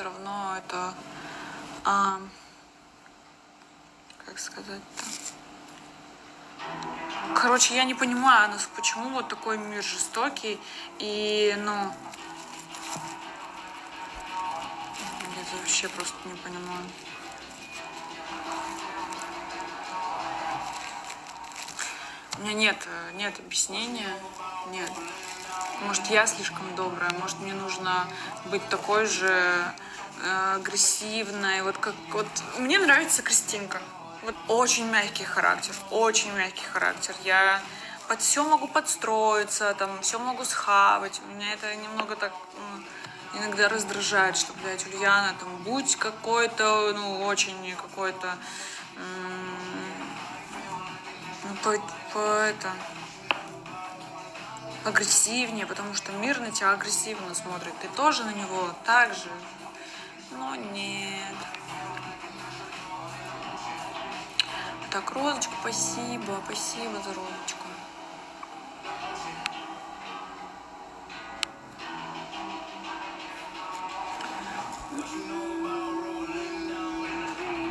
все равно это... А, как сказать-то? Короче, я не понимаю, нас почему вот такой мир жестокий и, ну, я вообще просто не понимаю. У меня нет, нет объяснения, нет. Может, я слишком добрая, может, мне нужно быть такой же агрессивной. Вот как вот мне нравится Кристинка. Вот очень мягкий характер, очень мягкий характер. Я под все могу подстроиться, там все могу схавать. Меня это немного так иногда раздражает, что, блядь, Ульяна, там, будь какой-то, ну, очень какой-то, ну, по, по это, агрессивнее, потому что мир на тебя агрессивно смотрит. Ты тоже на него так же. Но нет. Так, розочка, спасибо, спасибо за розочку. know